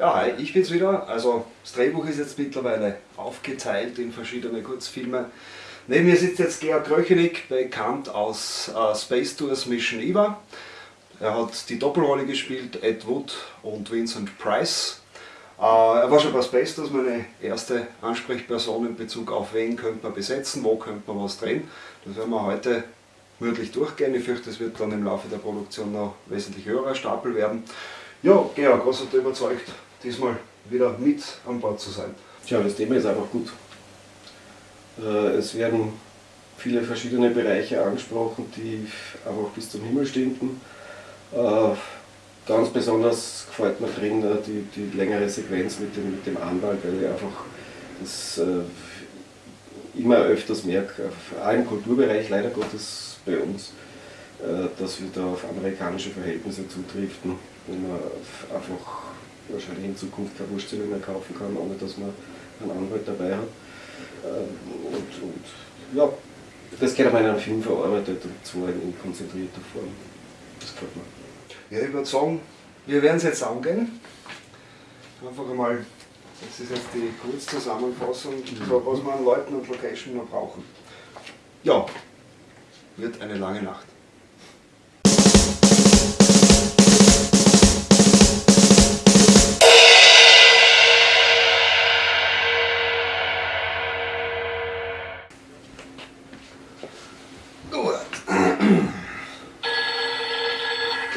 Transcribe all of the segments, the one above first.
Ja, hi, ich bin's wieder. Also das Drehbuch ist jetzt mittlerweile aufgeteilt in verschiedene Kurzfilme. Neben mir sitzt jetzt Georg Kröchenig, bekannt aus äh, Space Tours Mission Eva. Er hat die Doppelrolle gespielt, Ed Wood und Vincent Price. Äh, er war schon bei Space Tours meine erste Ansprechperson in Bezug auf wen könnte man besetzen, wo könnte man was drehen. Das werden wir heute möglich durchgehen. Ich fürchte, es wird dann im Laufe der Produktion noch wesentlich höherer Stapel werden. Ja, Georg, was hat dich überzeugt, diesmal wieder mit an Bord zu sein? Tja, das Thema ist einfach gut. Äh, es werden viele verschiedene Bereiche angesprochen, die einfach bis zum Himmel stinken. Äh, ganz besonders gefällt mir drin äh, die, die längere Sequenz mit dem, mit dem Anwalt, weil ich einfach das immer öfters merke, auch im Kulturbereich leider Gottes bei uns, dass wir da auf amerikanische Verhältnisse zutriften, wo man einfach wahrscheinlich in Zukunft keine Wurstzeile mehr kaufen kann, ohne dass man einen Anwalt dabei hat. Ähm, und, und ja, das geht aber in einem Film verarbeitet und zwar in konzentrierter Form. Das gefällt mir. Ja, ich würde sagen, wir werden es jetzt angehen. Einfach einmal, das ist jetzt die Kurzzusammenfassung, mhm. was wir an Leuten und Location noch brauchen. Ja, wird eine lange Nacht.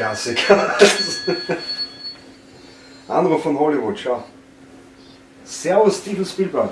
Klassiker. Anruf von Hollywood, schau. Servus, Steven Spielberg.